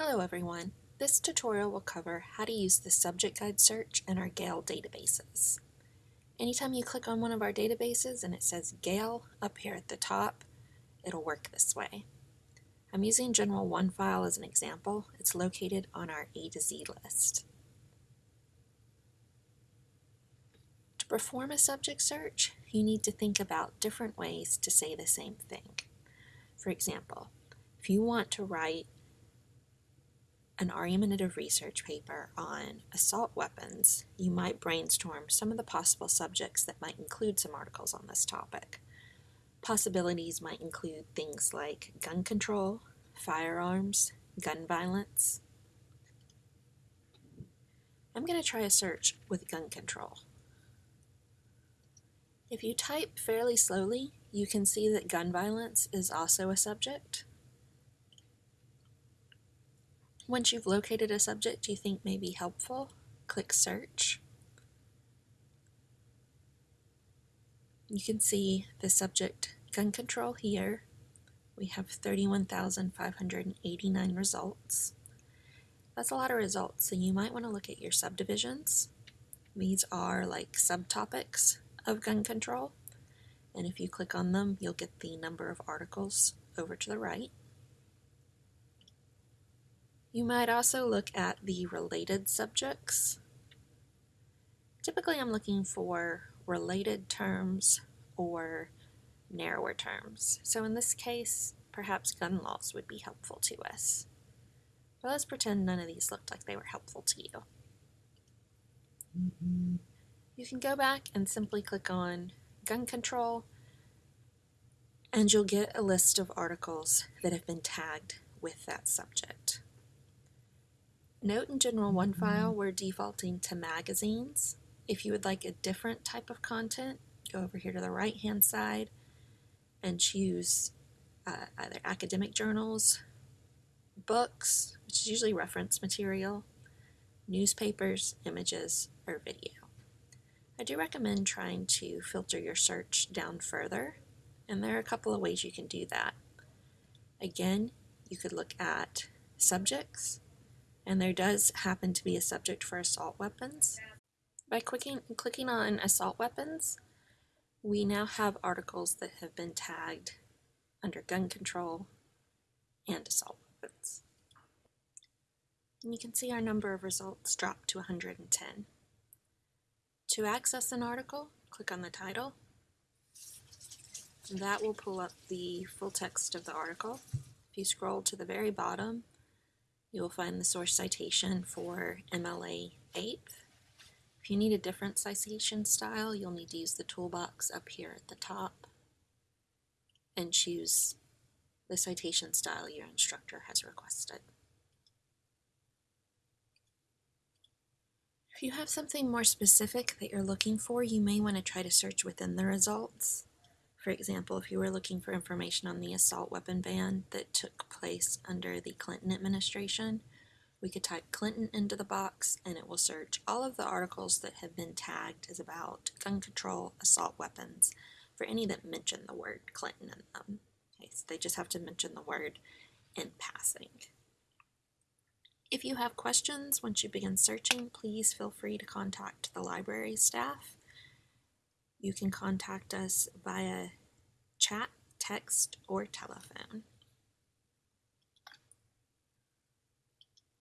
Hello everyone. This tutorial will cover how to use the subject guide search in our Gale databases. Anytime you click on one of our databases and it says Gale up here at the top, it'll work this way. I'm using General OneFile as an example. It's located on our A to Z list. To perform a subject search, you need to think about different ways to say the same thing. For example, if you want to write an argumentative research paper on assault weapons, you might brainstorm some of the possible subjects that might include some articles on this topic. Possibilities might include things like gun control, firearms, gun violence. I'm going to try a search with gun control. If you type fairly slowly, you can see that gun violence is also a subject. Once you've located a subject you think may be helpful, click search. You can see the subject gun control here. We have 31,589 results. That's a lot of results, so you might want to look at your subdivisions. These are like subtopics of gun control, and if you click on them, you'll get the number of articles over to the right. You might also look at the related subjects. Typically I'm looking for related terms or narrower terms. So in this case, perhaps gun laws would be helpful to us. But let's pretend none of these looked like they were helpful to you. You can go back and simply click on gun control and you'll get a list of articles that have been tagged with that subject. Note in General OneFile we're defaulting to magazines. If you would like a different type of content, go over here to the right hand side and choose uh, either academic journals, books, which is usually reference material, newspapers, images, or video. I do recommend trying to filter your search down further, and there are a couple of ways you can do that. Again, you could look at subjects, and there does happen to be a subject for assault weapons. By clicking, clicking on assault weapons, we now have articles that have been tagged under gun control and assault weapons. And you can see our number of results drop to 110. To access an article, click on the title. That will pull up the full text of the article. If you scroll to the very bottom, you will find the source citation for MLA 8. If you need a different citation style, you'll need to use the toolbox up here at the top and choose the citation style your instructor has requested. If you have something more specific that you're looking for, you may want to try to search within the results. For example, if you were looking for information on the assault weapon ban that took place under the Clinton administration, we could type Clinton into the box and it will search all of the articles that have been tagged as about gun control, assault weapons, for any that mention the word Clinton in them. Okay, so they just have to mention the word in passing. If you have questions once you begin searching, please feel free to contact the library staff. You can contact us via chat, text, or telephone.